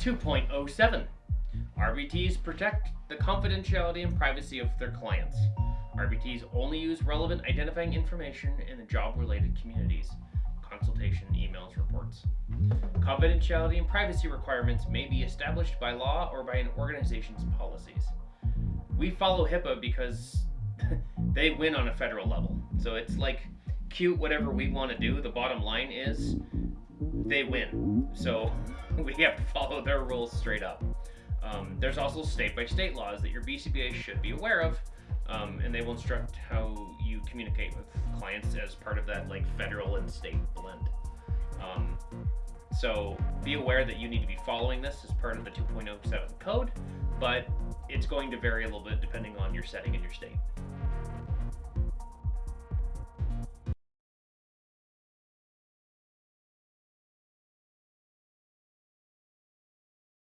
2.07 RBTs protect the confidentiality and privacy of their clients. RBTs only use relevant identifying information in the job related communities. Consultation, emails, reports. Confidentiality and privacy requirements may be established by law or by an organization's policies. We follow HIPAA because they win on a federal level. So it's like cute whatever we want to do. The bottom line is they win. So we have to follow their rules straight up. Um, there's also state by state laws that your BCBA should be aware of, um, and they will instruct how you communicate with clients as part of that like federal and state blend. Um, so be aware that you need to be following this as part of the 2.07 code, but it's going to vary a little bit depending on your setting and your state.